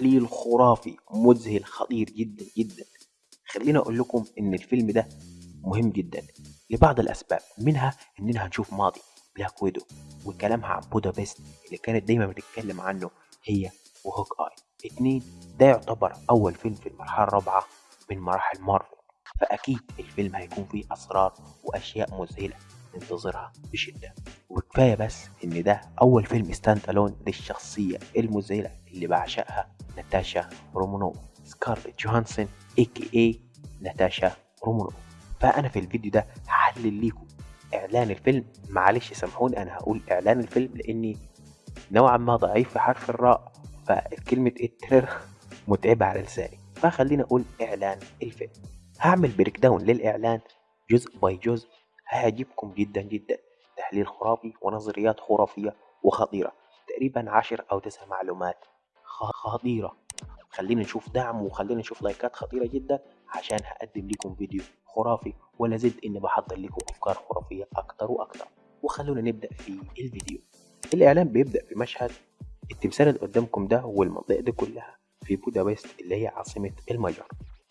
تحليل خرافي مذهل خطير جدا جدا. خليني أقول لكم إن الفيلم ده مهم جدا لبعض الأسباب منها إننا هنشوف ماضي بلاك ويدو وكلامها عن بودابست اللي كانت دايما بتتكلم عنه هي وهوك اي اتنين ده يعتبر أول فيلم في المرحلة الرابعة من مراحل مارفل فأكيد الفيلم هيكون فيه أسرار وأشياء مذهلة. ننتظرها بشدة. وكفاية بس إن ده أول فيلم stand alone للشخصية المذهلة اللي بعشقها ناتاشا رومانوف سكارليت جوهانسون a.k.a. ناتاشا رومانوف فأنا في الفيديو ده هحلل ليكم إعلان الفيلم. معلش سامحوني أنا هقول إعلان الفيلم لأني نوعا ما ضعيف في حرف الراء فكلمة trailer متعبة على لساني. فخلينا أقول إعلان الفيلم. هعمل breakdown للإعلان جزء by جزء. هيعجبكم جدا جدا. تحليل خرافي ونظريات خرافية وخطيرة. تقريبا عشر أو تسع معلومات خطيرة. خلينا نشوف دعم وخلينا نشوف لايكات خطيرة جدا عشان هقدم لكم فيديو خرافي ولا زلت إني بحضر لكم أفكار خرافية أكتر وأكتر. وخلونا نبدأ في الفيديو. الإعلان بيبدأ بمشهد التمثال اللي قدامكم ده والمنطقة دي كلها في بودابست اللي هي عاصمة المجر.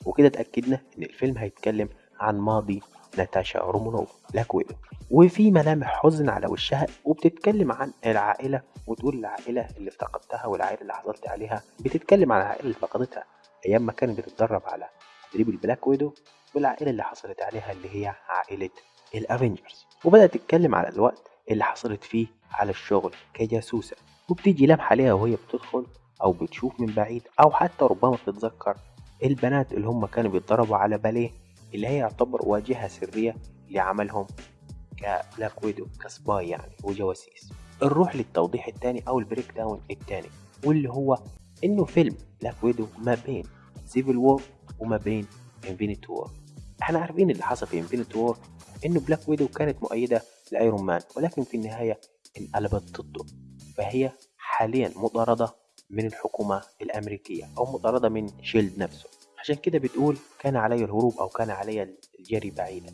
وكده اتأكدنا إن الفيلم هيتكلم عن ماضي ناتاشا رومانوف Black Widow وفي ملامح حزن على وشها وبتتكلم عن العائلة وتقول العائلة اللي افتقدتها والعائلة اللي حصلت عليها. بتتكلم عن العائلة اللي فقدتها أيام ما كانت بتتدرب على تدريب ال Black Widow والعائلة اللي حصلت عليها اللي هي عائلة ال Avengers. وبدأت تتكلم على الوقت اللي حصلت فيه على الشغل كجاسوسة. وبتيجي لمحة ليها وهي بتدخل أو بتشوف من بعيد أو حتى ربما بتتذكر البنات اللي هم كانوا بيتدربوا على باليه. اللي هي يعتبر واجهة سرية لعملهم ك Black Widow ك spy يعني وجواسيس نروح للتوضيح الثاني أو ال breakdown الثاني واللي هو إنه فيلم Black Widow ما بين Civil War وما بين Infinity War إحنا عارفين اللي حصل في Infinity War إنه Black Widow كانت مؤيدة ل Iron Man ولكن في النهاية انقلبت ضده. فهي حاليا مطاردة من الحكومة الأمريكية أو مطاردة من SHIELD نفسه. عشان كده بتقول كان علي الهروب أو كان علي الجري بعيدا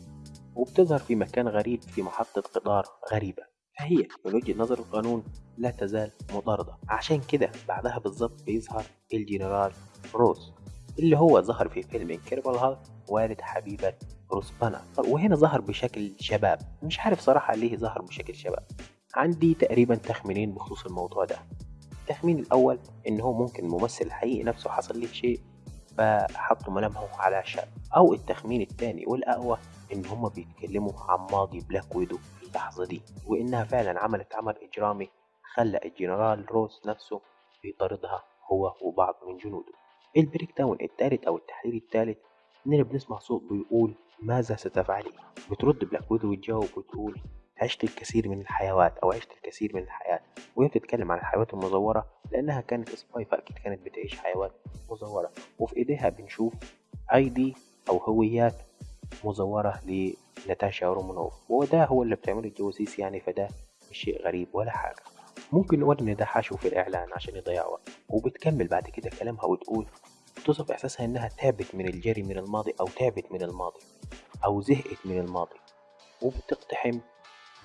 وبتظهر في مكان غريب في محطة قطار غريبة. فهي من وجهة نظر القانون لا تزال مطاردة. عشان كده بعدها بالظبط بيظهر الجنرال روس اللي هو ظهر في فيلم Incredible Hulk والد حبيبة بروس بانر وهنا ظهر بشكل شباب. مش عارف صراحة ليه ظهر بشكل شباب. عندي تقريبا تخمينين بخصوص الموضوع ده. التخمين الأول إن هو ممكن الممثل الحقيقي نفسه حصل له شيء فحطوا ملامحه على شاب أو التخمين التاني والأقوى إن هما بيتكلموا عن ماضي Black Widow في اللحظة دي وإنها فعلا عملت عمل إجرامي خلى الجنرال روس نفسه بيطاردها هو وبعض من جنوده ال breakdown التالت أو التحليل التالت إننا بنسمع صوت بيقول ماذا ستفعلي؟ بترد Black Widow وتجاوب وتقول عشت الكثير من الحيوات أو عشت الكثير من الحياة. وهي بتتكلم عن الحيوات المزورة لأنها كانت سباي فأكيد كانت بتعيش حيوات مزورة. وفي إيديها بنشوف أي دي أو هويات مزورة لناتاشا رومانوف. وده هو اللي بتعمله الجواسيس يعني فده مش شيء غريب ولا حاجة. ممكن نقول إن ده حشو في الإعلان عشان يضيع وقت وبتكمل بعد كده كلامها وتقول توصف إحساسها إنها تعبت من الجري من الماضي أو تعبت من الماضي أو زهقت من الماضي. وبتقتحم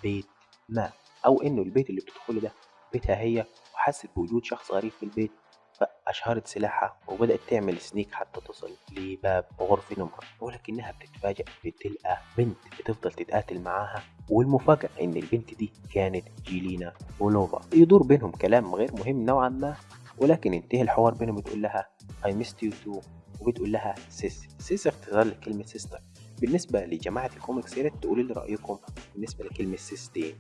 بيت ما أو إنه البيت اللي بتدخله ده بيتها هي وحست بوجود شخص غريب في البيت فأشهرت سلاحها وبدأت تعمل سنيك حتى تصل لباب غرفة نومها ولكنها بتتفاجأ بتلقى بنت بتفضل تتقاتل معاها والمفاجأة إن البنت دي كانت جيلينا بولوفا. يدور بينهم كلام غير مهم نوعا ما ولكن انتهى الحوار بينهم بتقول لها I missed you too وبتقول لها sis sis اختصار لكلمة sister بالنسبة لجماعة الكوميكس يا ريت تقولوا لي رأيكم بالنسبة لكلمة sister.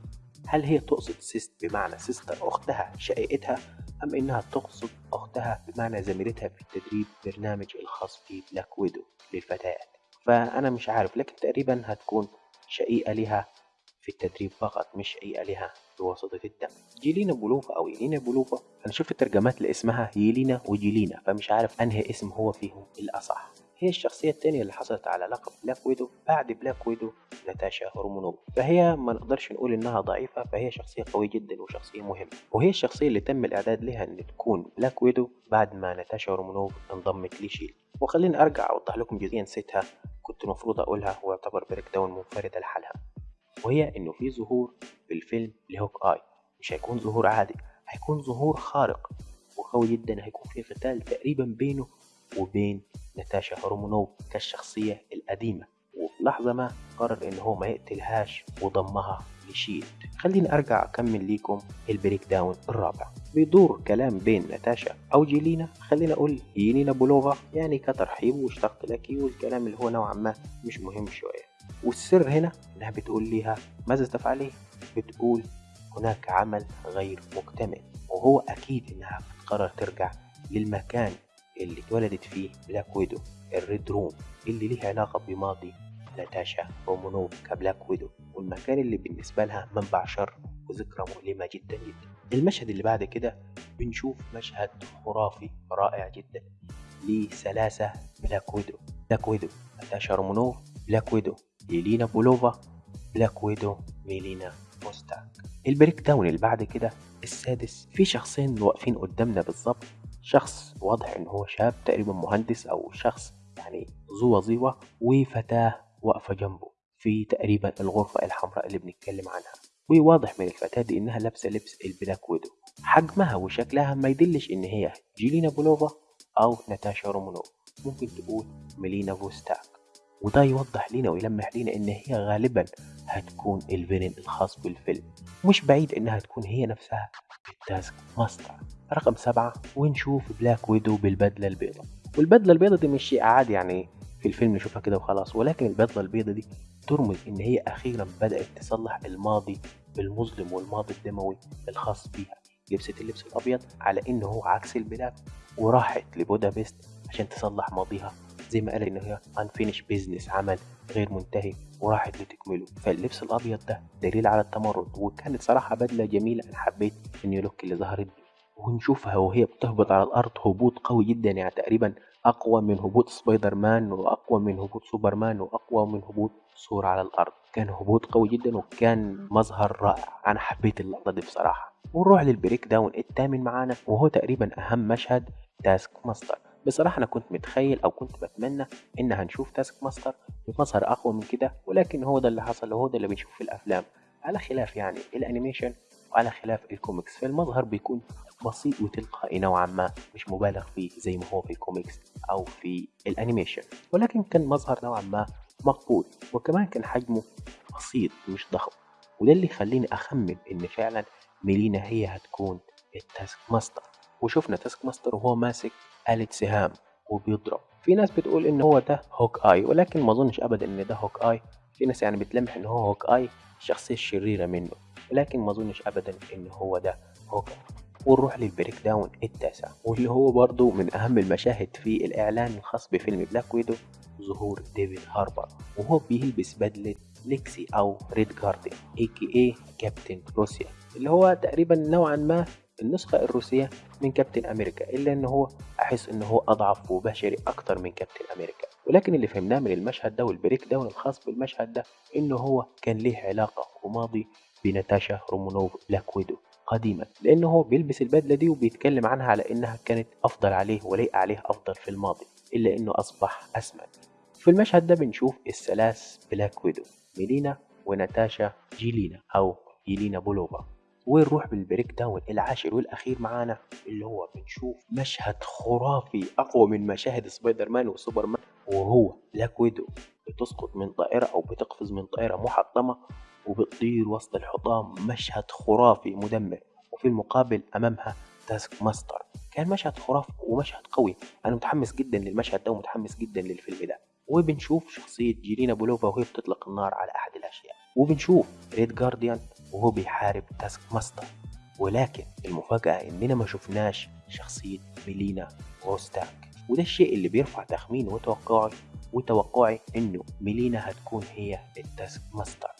هل هي تقصد sis بمعنى sister أختها شقيقتها أم إنها تقصد أختها بمعنى زميلتها في التدريب برنامج الخاص ب Black Widow للفتيات؟ فأنا مش عارف لكن تقريبا هتكون شقيقة لها في التدريب فقط مش شقيقة لها بواسطة الدم جيلينا بولوفا أو يلينا بولوفا أنا شفت ترجمات لاسمها يلينا وجيلينا فمش عارف أنهي اسم هو فيهم الأصح. هي الشخصية التانية اللي حصلت على لقب Black Widow بعد Black Widow ناتاشا رومانوف. فهي ما نقدرش نقول إنها ضعيفة فهي شخصية قوية جدا وشخصية مهمة. وهي الشخصية اللي تم الإعداد لها إن تكون Black Widow بعد ما ناتاشا رومانوف انضمت ل SHIELD وخليني أرجع أوضح لكم جزئية نسيتها كنت المفروض أقولها ويعتبر breakdown منفردة لحالها. وهي إنه في ظهور في الفيلم ل Hawkeye. مش هيكون ظهور عادي هيكون ظهور خارق قوي جدا هيكون في قتال تقريبا بينه وبين ناتاشا رومانوف كالشخصية القديمة. وفي لحظة ما قرر إن هو ما يقتلهاش وضمها ل SHIELD خليني أرجع أكمل ليكم ال breakdown الرابع. بيدور كلام بين ناتاشا أو جيلينا. خلينا أقول يلينا بولوفا يعني كترحيب واشتقت لك والكلام اللي هو نوعا ما مش مهم شوية. والسر هنا إنها بتقول ليها ماذا تفعلي؟ بتقول هناك عمل غير مكتمل. وهو أكيد إنها بتقرر ترجع للمكان اللي اتولدت فيه Black Widow ال Red Room اللي ليه علاقة بماضي ناتاشا رومانوف ك Black Widow والمكان اللي بالنسبة لها منبع شر وذكرى مؤلمة جدا جدا. المشهد اللي بعد كده بنشوف مشهد خرافي رائع جدا لسلاسة Black Widow. Black Widow ناتاشا رومانوف Black Widow يلينا بولوفا Black Widow ميلينا فوستاك ال breakdown اللي بعد كده السادس في شخصين واقفين قدامنا بالظبط شخص واضح إن هو شاب تقريبا مهندس أو شخص يعني ذو وظيفة وفتاة واقفة جنبه في تقريبا الغرفة الحمراء اللي بنتكلم عنها. وواضح من الفتاة دي إنها لابسة لبس ال Black Widow. حجمها وشكلها ما يدلش إن هي جيلينا بولوفا أو ناتاشا رومانوف. ممكن تقول ميلينا فوستاك. وده يوضح لنا ويلمح لنا إن هي غالبا هتكون ال villain الخاص بالفيلم. مش بعيد إنها تكون هي نفسها ال Taskmaster. رقم سبعة ونشوف Black Widow بالبدلة البيضاء. والبدلة البيضاء دي مش شيء عادي يعني في الفيلم نشوفها كده وخلاص ولكن البدلة البيضاء دي ترمز إن هي أخيرا بدأت تصلح الماضي المظلم والماضي الدموي الخاص بيها. لبست اللبس الأبيض على انه هو عكس ال black وراحت لبودابست عشان تصلح ماضيها. زي ما قال إن هي unfinished business عمل غير منتهي وراحت لتكمله. فاللبس الأبيض ده دليل على التمرد وكانت صراحة بدلة جميلة. أنا حبيت ال new look اللي ظهرت ونشوفها وهي بتهبط على الأرض هبوط قوي جدا يعني تقريبا أقوى من هبوط سبايدر مان وأقوى من هبوط سوبرمان وأقوى من هبوط ثور على الأرض. كان هبوط قوي جدا وكان مظهر رائع. أنا حبيت اللقطة دي بصراحة. ونروح لل breakdown الثامن معانا وهو تقريبا أهم مشهد Taskmaster. بصراحة أنا كنت متخيل أو كنت بتمنى إن هنشوف Taskmaster بمظهر أقوى من كده ولكن هو ده اللي حصل وهو ده اللي بنشوفه في الأفلام. على خلاف يعني ال animation وعلى خلاف الكوميكس. فالمظهر بيكون بسيط وتلقائي نوعا ما مش مبالغ فيه زي ما هو في الكوميكس أو في ال animation. ولكن كان مظهر نوعا ما مقبول وكمان كان حجمه بسيط مش ضخم. وده اللي يخليني أخمن إن فعلا ميلينا هي هتكون ال Taskmaster وشفنا Taskmaster وهو ماسك آلة سهام وبيضرب. في ناس بتقول إن هو ده Hawkeye ولكن ما أظنش ابدا إن ده Hawkeye في ناس يعني بتلمح إن هو Hawkeye الشخصية الشريرة منه ولكن ما أظنش ابدا إن هو ده Hawk ونروح لل breakdown التاسع واللي هو برضو من أهم المشاهد في الإعلان الخاص بفيلم Black Widow ظهور ديفيد هاربر وهو بيلبس بدلة أليكسي أو Red Guardian AKA كابتن روسيا اللي هو تقريبا نوعا ما النسخة الروسية من كابتن أمريكا إلا إن هو أحس إن هو أضعف وبشري أكتر من كابتن أمريكا. ولكن اللي فهمناه من المشهد ده وال breakdown الخاص بالمشهد ده إنه هو كان ليه علاقة وماضي بناتاشا رومانوف Black Widow قديما لأنه هو بيلبس البدلة دي وبيتكلم عنها على إنها كانت أفضل عليه وليق عليه أفضل في الماضي إلا إنه أصبح أسمن في المشهد ده بنشوف الثلاث Black Widow ميلينا وناتاشا جيلينا أو يلينا بيلوفا. ونروح بال breakdown العاشر والأخير معانا اللي هو بنشوف مشهد خرافي أقوى من مشاهد Spider-Man و Superman وهو Black Widow. بتسقط من طائرة أو بتقفز من طائرة محطمة وبتطير وسط الحطام مشهد خرافي مدمر وفي المقابل أمامها Taskmaster. كان مشهد خرافي ومشهد قوي. أنا متحمس جدا للمشهد ده ومتحمس جدا للفيلم ده. وبنشوف شخصية جيلينا بيلوفا وهي بتطلق النار على أحد الأشياء. وبنشوف Red Guardian وهو بيحارب Taskmaster. ولكن المفاجأة إننا ما شفناش شخصية ميلينا غوستاك وده الشيء اللي بيرفع تخميني وتوقعي وتوقعي إنه ميلينا هتكون هي ال Taskmaster.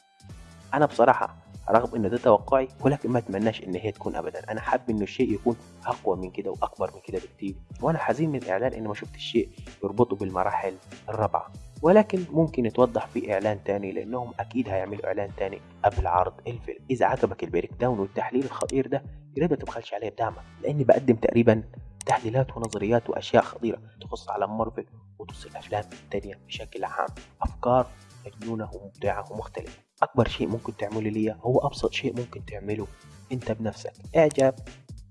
أنا بصراحة رغم إن ده توقعي ولكن ما أتمناش إن هي تكون أبدا. أنا حابب إنه الشيء يكون أقوى من كده وأكبر من كده بكتير. وأنا حزين من الإعلان إن ما شفت الشيء يربطه بالمراحل الرابعة. ولكن ممكن يتوضح في إعلان تاني لأنهم أكيد هيعملوا إعلان تاني قبل عرض الفيلم. إذا عجبك ال breakdown والتحليل الخطير ده يا ريت ما تبخلش عليه بدعمك. لأني بقدم تقريبا تحليلات ونظريات وأشياء خطيرة تخص عالم مارفل وتخص الأفلام التانية بشكل عام. أفكار مجنونة ومبدعة ومختلفة. أكبر شيء ممكن تعمله ليا هو أبسط شيء ممكن تعمله أنت بنفسك. إعجاب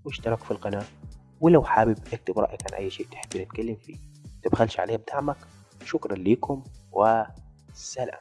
واشتراك في القناة. ولو حابب أكتب رأيك عن أي شيء تحب نتكلم فيه متبخلش عليه بدعمك شكرا ليكم وسلام.